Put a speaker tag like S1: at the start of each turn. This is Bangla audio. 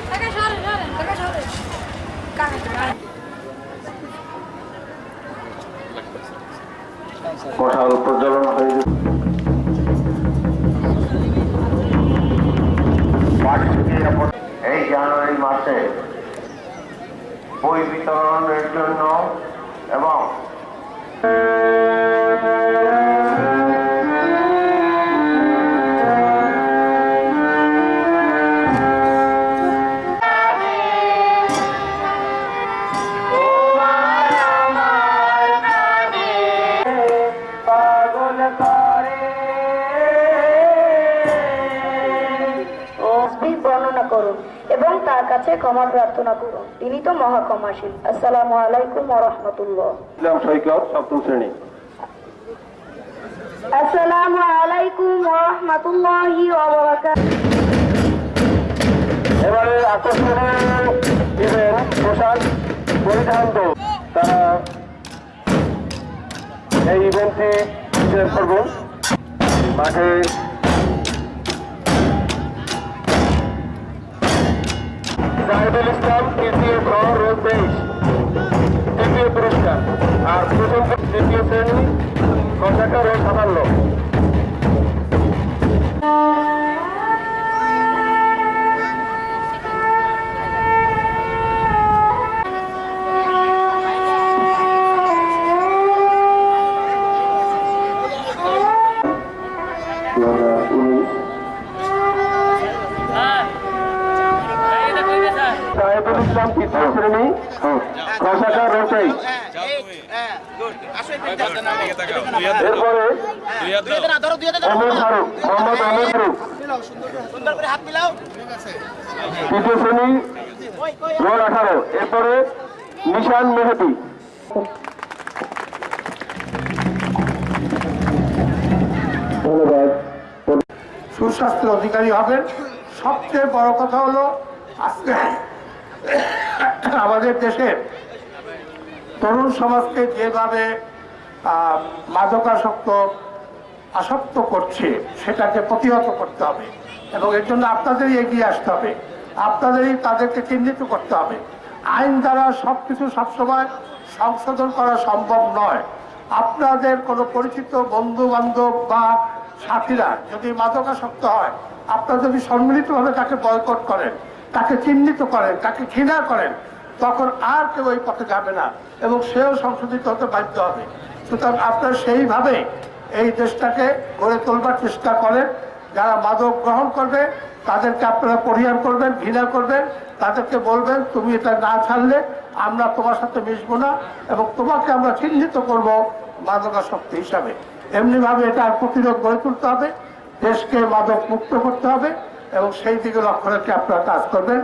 S1: একটা
S2: প্রচলন হয়ে এই জানুয়ারি মাসে বই বিতরণের জন্য
S3: করুন এবং তার কাছে ক্ষমা প্রার্থনা করুন তিনি তো মহা ক্ষমাশীল আসসালামু আলাইকুম রাহমাতুল্লাহ।
S2: সপ্তম শ্রেণি।
S3: আসসালামু আলাইকুম ওয়া রাহমাতুল্লাহি ওয়া বারাকাতুহু।
S2: এবারে আকর্ষণীয় পোশাক পরিধান তারা এই ইভেন্টটি করবেন। মাঠে জাহেদুল ইসলাম তৃতীয় খ রোজ তেইশ তৃতীয় পুরস্কার। আর প্রথম তৃতীয় শ্রেণি কষাকার ও সাফল্য উনিশ সাহেবুল ইসলাম তৃতীয় শ্রেণি কষাকার রোটাই এরপরে অমর ফারুক মোহাম্মদ অমর ফারুক তৃতীয় শ্রেণি রোল আঠারো। এরপরে নিশান মেহেদি। ধন্যবাদ।
S4: সুস্বাস্থ্যের অধিকারী হবেন। সবচেয়ে বড় কথা হলো আজকে আমাদের দেশের তরুণ সমাজকে যেভাবে মাদকাসক্ত, আসক্ত করছে, সেটাকে প্রতিহত করতে হবে। এবং এর জন্য আপনাদেরই এগিয়ে আসতে হবে। আপনাদেরই তাদেরকে চিহ্নিত করতে হবে। আইন দ্বারা সব কিছু সবসময় সংশোধন করা সম্ভব নয়। আপনাদের কোনো পরিচিত বন্ধু বান্ধব বা সাথীরা যদি মাদকাসক্ত হয়, আপনারা যদি সম্মিলিতভাবে তাকে বয়কট করেন তাকে চিহ্নিত করেন, তাকে ঘৃণা করেন, তখন আর কেউ ওই পথে যাবে না এবং সেও সংশোধিত হতে বাধ্য হবে। সুতরাং আপনারা সেইভাবে এই দেশটাকে গড়ে তোলবার চেষ্টা করেন। যারা মাদক গ্রহণ করবে, তাদেরকে আপনারা পরিহার করবেন, ঘৃণা করবেন, তাদেরকে বলবেন, তুমি এটা না ছাড়লে আমরা তোমার সাথে মিশবো না এবং তোমাকে আমরা চিহ্নিত করব মাদকাসক্তি হিসাবে। এমনিভাবে এটা প্রতিরোধ গড়ে তুলতে হবে। দেশকে মাদক মুক্ত করতে হবে। এবং সেই দিকে লক্ষ্য রেখে আপনারা কাজ করবেন।